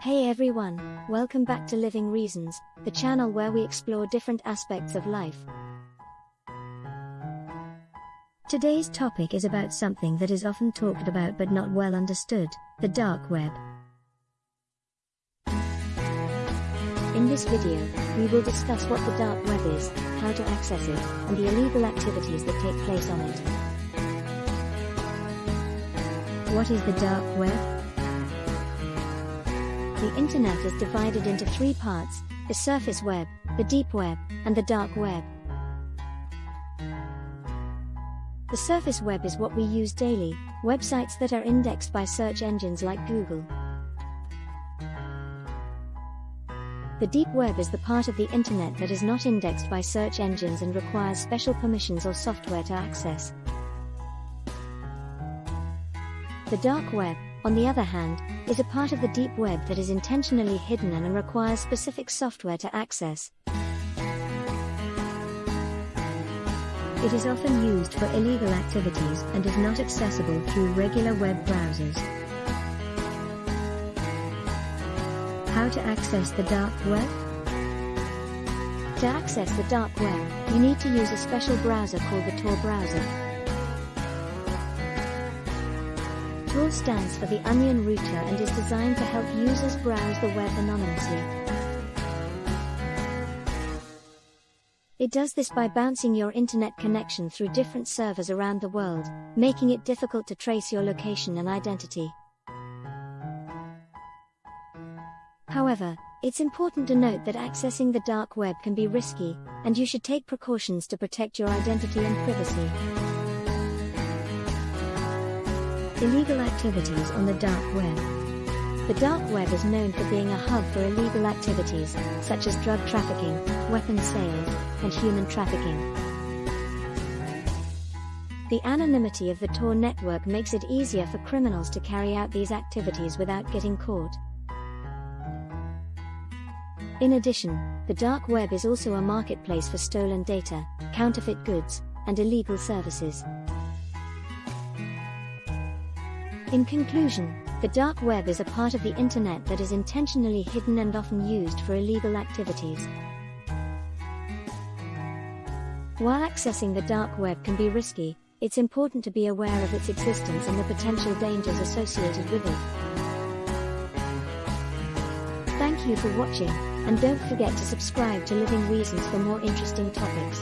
Hey everyone, welcome back to Living Reasons, the channel where we explore different aspects of life. Today's topic is about something that is often talked about but not well understood the dark web. In this video, we will discuss what the dark web is, how to access it, and the illegal activities that take place on it. What is the dark web? The internet is divided into three parts, the surface web, the deep web, and the dark web. The surface web is what we use daily, websites that are indexed by search engines like Google. The deep web is the part of the internet that is not indexed by search engines and requires special permissions or software to access. The dark web, on the other hand, is a part of the deep web that is intentionally hidden and requires specific software to access. It is often used for illegal activities and is not accessible through regular web browsers. How to access the dark web? To access the dark web, you need to use a special browser called the Tor browser. Tor stands for the Onion Router and is designed to help users browse the web anonymously. It does this by bouncing your internet connection through different servers around the world, making it difficult to trace your location and identity. However, it's important to note that accessing the dark web can be risky, and you should take precautions to protect your identity and privacy. Illegal activities on the dark web. The dark web is known for being a hub for illegal activities, such as drug trafficking, weapons sales, and human trafficking. The anonymity of the Tor network makes it easier for criminals to carry out these activities without getting caught. In addition, the dark web is also a marketplace for stolen data, counterfeit goods, and illegal services. In conclusion, the dark web is a part of the internet that is intentionally hidden and often used for illegal activities. While accessing the dark web can be risky, it's important to be aware of its existence and the potential dangers associated with it. Thank you for watching, and don't forget to subscribe to Living Reasons for more interesting topics.